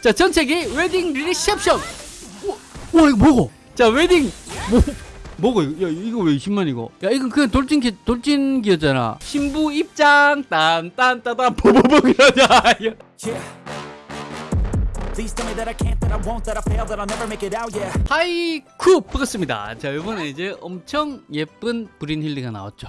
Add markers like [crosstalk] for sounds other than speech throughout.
자 전체기 웨딩 리셉션. 와, 와 이거 뭐고? 자 웨딩. 뭐 뭐고? 이거 야 이거 왜 20만이고 야 이건 그냥 돌진기 돌진기였잖아. 신부 입장. 딴딴따단 보보보 이러냐. 아이쿠! 반갑습니다. 자 이번에 이제 엄청 예쁜 브린 힐리가 나왔죠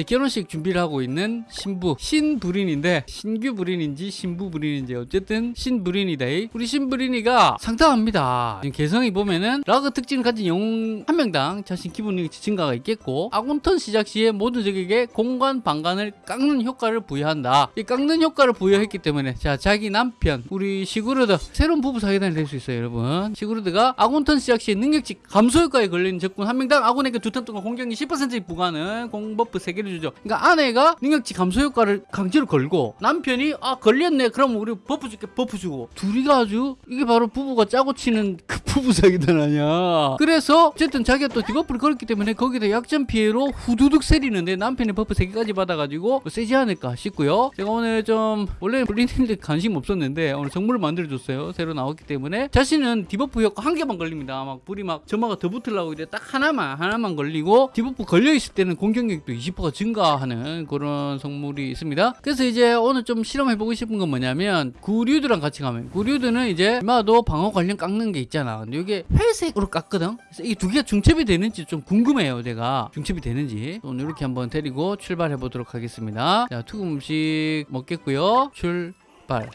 이제 결혼식 준비를 하고 있는 신부 신부린인데 신규 부린인지 신부 부린인지 어쨌든 신부린이다 우리 신부린이가 상당합니다. 개성을 보면은 라그 특징을 가진 영웅 한 명당 자신 능력치 증가가 있겠고 아군턴 시작 시에 모든 적에게 공간 방간을 깎는 효과를 부여한다. 이 깎는 효과를 부여했기 때문에 자 자기 남편 우리 시구르드 새로운 부부 사기단이 될 수 있어요 여러분. 시구르드가 아군턴 시작 시에 능력치 감소 효과에 걸리는 적군 한 명당 아군에게 두 턴 동안 공격력 10% 부과하는 공buff 3개를 주죠. 그러니까 아내가 능력치 감소 효과를 강제로 걸고 남편이 아 걸렸네. 그럼 우리 buff 줄게. buff 주고. 둘이가 아주 이게 바로 부부가 짜고 치는 그 부부 사기단 아니야. 그래서 어쨌든 자기가 또 debuff를 걸었기 때문에 거기다 약점 피해로 후두둑 세리는데 남편이 buff 3개까지 받아가지고 세지 않을까 싶고요. 제가 오늘 좀 원래 블리님들 관심 없었는데 오늘 정보를 만들어줬어요. 새로 나왔기 때문에. 자신은 debuff 효과 한 개만 걸립니다. 막 불이 막 점화가 더 붙으려고 이제 딱 하나만 하나만 걸리고 debuff 걸려있을 때는 공격력도 20%가 증가하는 그런 성물이 있습니다. 그래서 이제 오늘 좀 실험해보고 싶은 건 뭐냐면 구르드랑 같이 가면 구르드는 이제 얼마도 방어 관련 깎는 게 있잖아 근데 이게 회색으로 깎거든? 그래서 이 두 개가 중첩이 되는지 좀 궁금해요 제가. 중첩이 되는지. 오늘 이렇게 한번 데리고 출발해 보도록 하겠습니다. 자 투구 음식 먹겠고요. 출발.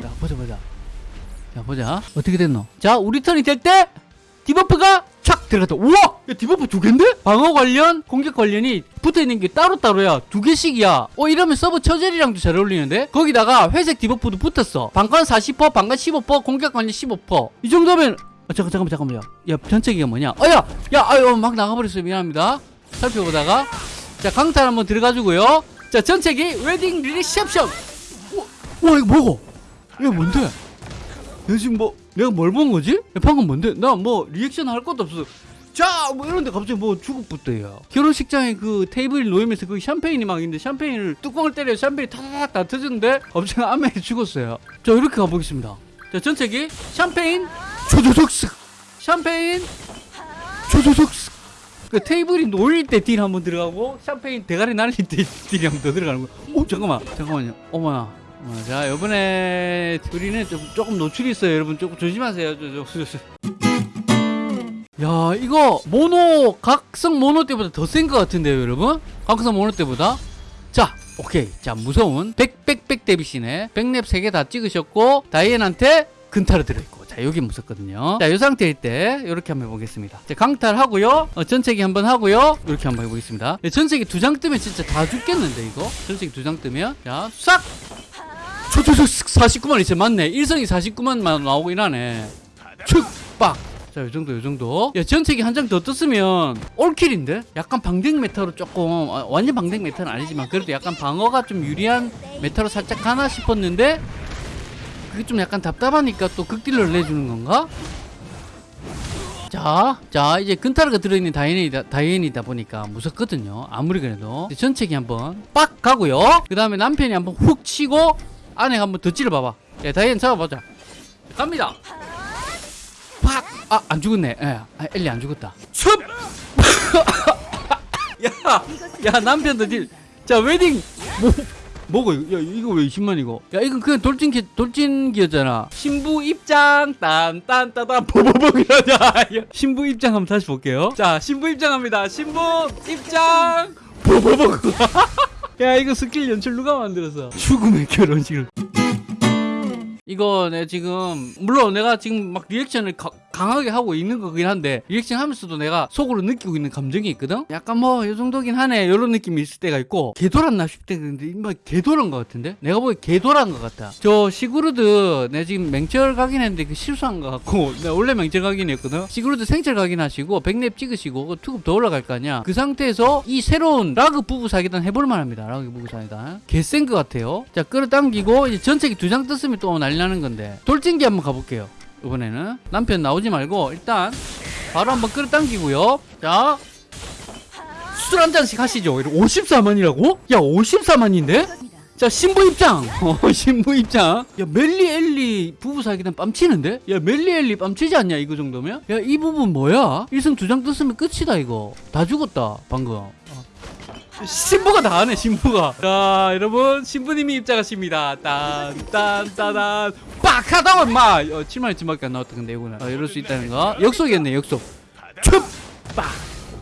자 보자 보자. 자 보자. 어떻게 됐노? 자 우리 턴이 될 때 debuff가 촥 들어갔다. 우와 야 debuff 두 개인데? 방어 관련 공격 관련이 붙어있는 게 따로따로야. 두 개씩이야. 어 이러면 서브 처젤이랑도 잘 어울리는데? 거기다가 회색 debuff도 붙었어. 방관 40% 방관 15% 공격 관련 15%이 정도면 어, 잠깐 잠깐만 잠깐만요. 야 전체기가 뭐냐? 어야 야 아유 막 나가버렸어요. 미안합니다. 살펴보다가. 자 강탈 한번 들어가지고요. 자 전체기 웨딩 리셉션. 와, 와 이거 뭐고 이거 뭔데? 내가 지금 뭐 내가 뭘 본 거지? 야, 방금 뭔데? 나 뭐 리액션 할 것도 없어. 자, 뭐 이런데 갑자기 뭐 죽었부터야. 결혼식장에 그 테이블 놓이면서 그 샴페인이 막 있는데 샴페인을 뚜껑을 때려 샴페인이 타닥 다 터졌는데 갑자기 아메이 죽었어요. 자, 이렇게 가보겠습니다. 자, 전체기 샴페인 조조적 쓱 샴페인 조조적 쓱. 그 테이블이 놓일 때 딜 한 번 들어가고 샴페인 대가리 날릴 때 딜이 한 번 더 들어가는 거야. 오, 잠깐만, 잠깐만요. 어머나. 어, 자 이번에 우리는 좀, 조금 노출이 있어요 여러분 조금 조심하세요 저, 저, 저, 저. 야 이거 모노 각성 모노 때보다 더 센 것 같은데요 여러분? 각성 모노 때보다? 자 오케이. 자 무서운 백백백 덱이시네 백랩 3개 다 찍으셨고 다이앤한테 근타로 들어있고. 자 여기 무섭거든요. 자이 상태일 때 이렇게 한번 해보겠습니다. 자 강탈 하고요. 어, 전체기 한번 하고요. 이렇게 한번 해보겠습니다. 네, 전체기 두 장 뜨면 진짜 다 죽겠는데 이거? 전체기 두 장 뜨면? 자싹! 초초초 49만 이제 맞네. 일성이 49만만 나오고 이러네. 축박 자, 요 정도, 요 정도. 야, 전체기 한장 더 떴으면 all kill인데? 약간 방덱 meta로 조금, 어, 완전 방덱 meta는 아니지만, 그래도 약간 방어가 좀 유리한 meta로 살짝 가나 싶었는데, 그게 좀 약간 답답하니까 또 극딜을 내주는 건가? 자, 자, 이제 근타르가 들어있는 다이앤이다, 다이앤이다 보니까 무섭거든요. 아무리 그래도. 전체기 한번 빡 가고요. 그 다음에 남편이 한번 훅 치고, 아내가 한번 더 찔러봐봐. 야, 다이앤 잡아보자. 갑니다. 팍! 아, 안 죽었네. 예. 아, 엘리 안 죽었다. 씁! [laughs] 야, 야, 남편도 딜. 자, 웨딩. 뭐, 뭐고, 이거? 야, 이거 왜 20만이고? 야, 이건 그냥 돌진기, 돌진기였잖아. 신부 입장, 딴, 딴, 따, 딴, 보보보 이러냐. 야, 신부 입장 한번 다시 볼게요. 자, 신부 입장합니다. 신부 입장, 보보보. [laughs] 야, 이거 스킬 연출 누가 만들었어? 죽음의 결혼식을. 이거 내 지금 물론 내가 지금 막 리액션을 가- 강하게 하고 있는 거긴 한데 리액션 하면서도 내가 속으로 느끼고 있는 감정이 있거든? 약간 뭐 이 정도긴 하네. 이런 느낌이 있을 때가 있고 개돌았나 싶을 때 근데 이마 개돌한 것 같은데? 내가 보기 개돌한 것 같아 저 시구르드 내 지금 맹철 각인 했는데 그 실수한 것 같고 [laughs] 내가 원래 맹철 각인이었거든? 시구르드 생철 각인 하시고 백랩 찍으시고 그 투급 더 올라갈 거 아니야? 그 상태에서 이 새로운 라그 부부 사기단 해볼 만 합니다. 라그 부부 사기단 개센 것 같아요. 자 끌어당기고 이제 전체기 두 장 떴으면 또 난리 나는 건데. 돌진기 한번 가볼게요 이번에는 남편 나오지 말고 일단 바로 한번 끌어당기고요. 자 술 한 잔씩 하시죠. 54만이라고? 야 54만인데? 자 신부 입장. [laughs] 어, 신부 입장. 야 멜리 엘리 부부 사기단 뺨치는데? 야 멜리 엘리 뺨치지 않냐 이거 정도면? 야 이 부분 뭐야? 1승 두 장 떴으면 끝이다 이거. 다 죽었다 방금. 어. 신부가 다 하네 신부가. 자 여러분 신부님이 입장하십니다. 딴딴따단 빡 하다 엄마. 어, 7만 2천밖에 안 나왔다 근데 이거는. 어, 이럴 수 있다는 거. 역속이었네 역속. 춥빡!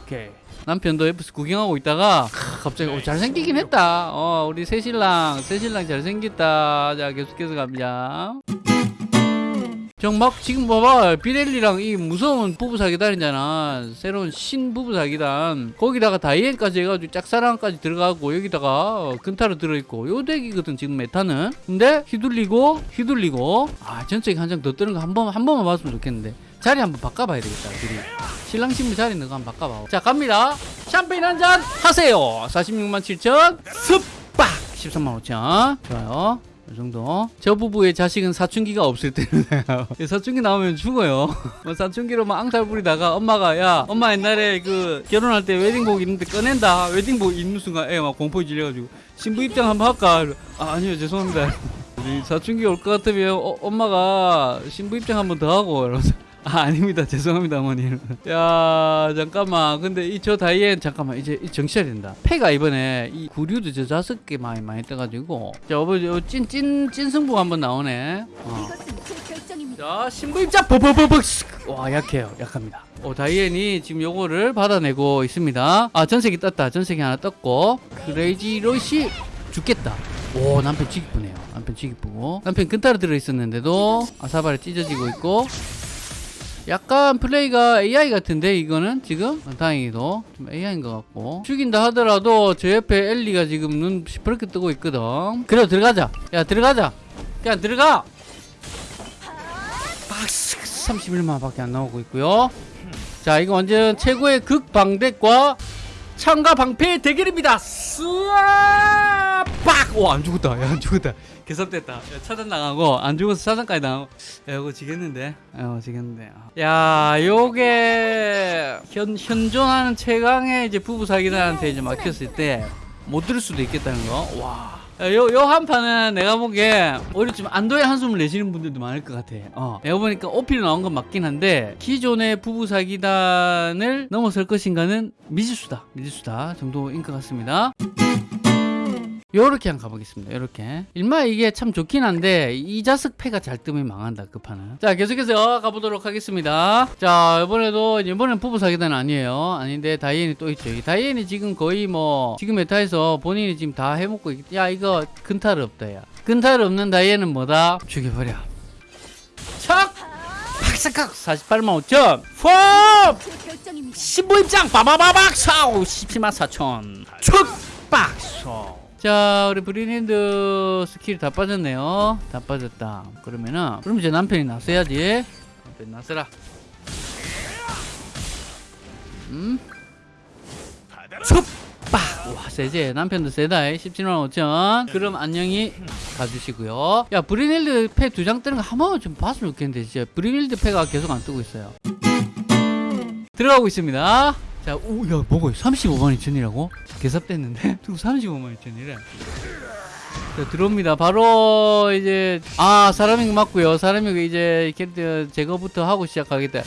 오케이. 남편도 옆에서 구경하고 있다가 크, 갑자기 어, 잘생기긴 했다. 어 우리 새신랑 새신랑 잘생겼다. 자 계속해서 갑니다 정막 지금 봐봐. 비렐리랑 이 무서운 부부 사기단이잖아. 새로운 신 부부 사기단. 거기다가 다이앤까지 해가지고 짝사랑까지 들어가고 여기다가 어, 근타로 들어있고 요 덱이거든 지금 메타는. 근데 휘둘리고 휘둘리고. 아 전적이 한 장 더 뜨는 거 한 번 한 번만 봤으면 좋겠는데. 자리 한번 바꿔봐야 되겠다 둘이. 신랑 신부 자리 넣고 한번 바꿔봐 자 갑니다. 샴페인 한 잔 하세요. 46만 7천. 습박! 13만 5천. 좋아요 이 정도. 저 부부의 자식은 사춘기가 없을 때는요. [laughs] 사춘기 나오면 죽어요. [laughs] 뭐 사춘기로 막 앙탈 부리다가 엄마가 야 엄마 옛날에 그 결혼할 때 웨딩복 입는데 꺼낸다. 웨딩복 입는 순간 애가 막 공포에 질려가지고 신부 입장 한번 할까? 아, 아니요 죄송합니다. [laughs] 사춘기 올 것 같으면 어, 엄마가 신부 입장 한번 더 하고 이러면서 아 아닙니다. 죄송합니다 어머니. 야 잠깐만. 근데 이 저 다이앤 잠깐만. 이제 이 정치해야 된다. 패가 이번에 이 구류도 저 다섯 개 많이 많이 떠가지고. 자 어버지 찐찐 찐승부 한번 나오네. 어. 자 신부 입장 버버버버 와 약해요. 약합니다. 오 다이앤이 지금 요거를 받아내고 있습니다. 아 전색이 떴다. 전색이 하나 떴고. 크레이지 로시 죽겠다. 오 남편 지기쁘네요. 남편 지기쁘고 남편 근타로 들어있었는데도 아사바를 찢어지고 있고 약간 플레이가 AI 같은데 이거는? 지금? 어, 다행히도. 좀 AI인 것 같고. 죽인다 하더라도 저 옆에 엘리가 지금 눈 시퍼렇게 뜨고 있거든. 그래 들어가자. 야 들어가자. 그냥 들어가! 박스 31만 밖에 안 나오고 있고요. 자 이거 완전 최고의 극방대과 창과 방패의 대결입니다. 쏘아! 빡오안 죽었다. 야 안 죽었다 개섭됐다 야, 차단 나가고 안 죽어서 차단까지 나가고 야 이거 지겠는데 어 지겠는데 야 요게 현, 현존하는 최강의 이제 부부 사기단한테 이제 막혔을 때 못 들을 수도 있겠다는 거와 요, 요 한 판은 내가 보기에 오히려 좀 안도의 한숨을 내시는 분들도 많을 것 같아. 어. 내가 보니까 오피로 나온 건 맞긴 한데, 기존의 부부 사기단을 넘어설 것인가는 미지수다. 미지수다 정도인 것 같습니다. 요렇게 한번 가보겠습니다. 요렇게. 일마 이게 참 좋긴 한데, 이 자석 패가 잘 뜨면 망한다, 그 판은. 자, 계속해서 가보도록 하겠습니다. 자, 이번에도, 이번엔 부부 사기단 아니에요. 아닌데, 다이앤이 또 있죠. 이 다이앤이 지금 거의 뭐, 지금 메타에서 본인이 지금 다 해먹고 있, 야, 이거 근탈 없다, 야. 근탈 없는 다이앤은 뭐다? 죽여버려. 척! 박삭각! 48만 5천! 폼! 신부 입장 빠바바박 사오 17만 4천 축 박소 자 우리 브리닌드 스킬 다 빠졌네요. 다 빠졌다. 그러면은 그럼 이제 남편이 나서야지. 남편 나서라. 음? 축박 와 세제. 남편도 세다 17만 5천. 그럼 안녕히 가주시고요. 야 브리닐드 패 두 장 뜨는 거 한 번만 좀 봤으면 좋겠는데 진짜. 브리닐드 패가 계속 안 뜨고 있어요. 들어가고 있습니다. 자, 오, 야, 뭐고? 35만 2천이라고? 개삽됐는데? 누구 35만 2천이래? 자, 들어옵니다. 바로 이제 아 사람인 거 맞고요. 사람이 이제 캐릭터 제거부터 하고 시작하겠다.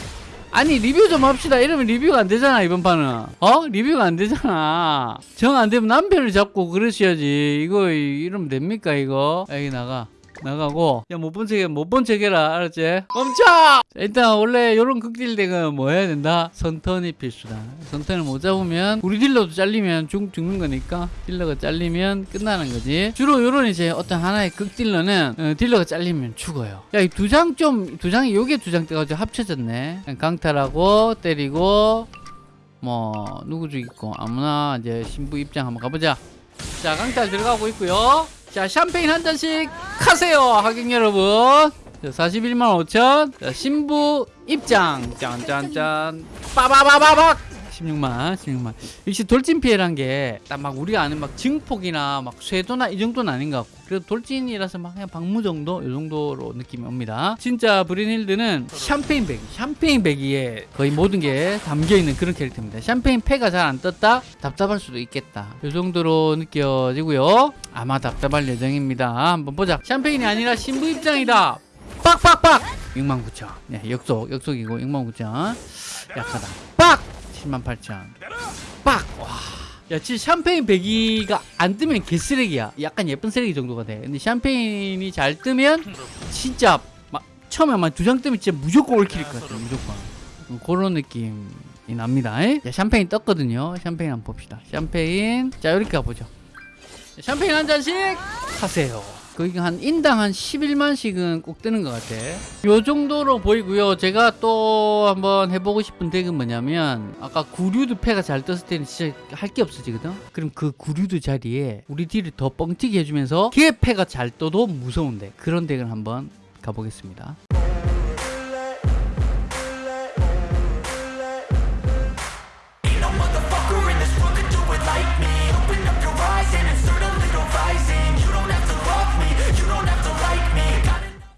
아니 리뷰 좀 합시다. 이러면 리뷰가 안 되잖아 이번 판은. 어? 리뷰가 안 되잖아. 정 안 되면 남편을 잡고 그러셔야지. 이거 이러면 됩니까 이거? 여기 나가. 나가고 야 못본 척해 못본 척해라 알았지? 멈춰! 자, 일단 원래 요런 극딜덱은 뭐 해야 된다? 선턴이 필수다. 선턴을 못 잡으면 우리 딜러도 잘리면 죽, 죽는 거니까 딜러가 잘리면 끝나는 거지. 주로 요런 이제 어떤 하나의 극딜러는 어, 딜러가 잘리면 죽어요. 야 이 두 장 좀 두 장이 요게 두장 떠가지고 합쳐졌네. 강탈하고 때리고 뭐 누구 죽이고. 아무나 이제 신부 입장 한번 가보자. 자 강탈 들어가고 있고요 자 샴페인 한 잔씩 하세요 하객 여러분. 자, 41만 5천. 자, 신부 입장. 짠짠짠. 빠바바바박 16만 16만 역시 돌진 피해란 게 딱 막 우리가 아는 막 증폭이나 막 쇄도나 이 정도는 아닌 것 같고. 그래도 돌진이라서 막 그냥 방무 정도 이 정도로 느낌이 옵니다. 진짜 브린힐드는 샴페인 배기 샴페인 배기에 거의 모든 게 담겨있는 그런 캐릭터입니다. 샴페인 패가 잘 안 떴다? 답답할 수도 있겠다. 이 정도로 느껴지고요. 아마 답답할 예정입니다. 한번 보자. 샴페인이 아니라 신부 입장이다. 빡빡빡! 69,000 네, 역속 역속이고 69,000 약하다. 빡 78,000 빡! 와. 야, 진짜 샴페인 배기가 안 뜨면 개쓰레기야. 약간 예쁜 쓰레기 정도가 돼. 근데 샴페인이 잘 뜨면 진짜 막 처음에 막 두 장 뜨면 진짜 무조건 올킬일 것 같아. 무조건. 음, 그런 느낌이 납니다. 에? 자, 샴페인 떴거든요. 샴페인 한번 봅시다. 샴페인. 자, 이렇게 가보죠. 자, 샴페인 한 잔씩 하세요. 거기 한 인당 한 11만씩은 꼭 뜨는 것 같아. 요 정도로 보이고요. 제가 또 한번 해보고 싶은 덱은 뭐냐면 아까 구류드 패가 잘 떴을 때는 진짜 할 게 없어지거든. 그럼 그 구류드 자리에 우리 딜을 더 뻥튀기 해주면서 걔 패가 잘 떠도 무서운 데 그런 덱을 한번 가보겠습니다.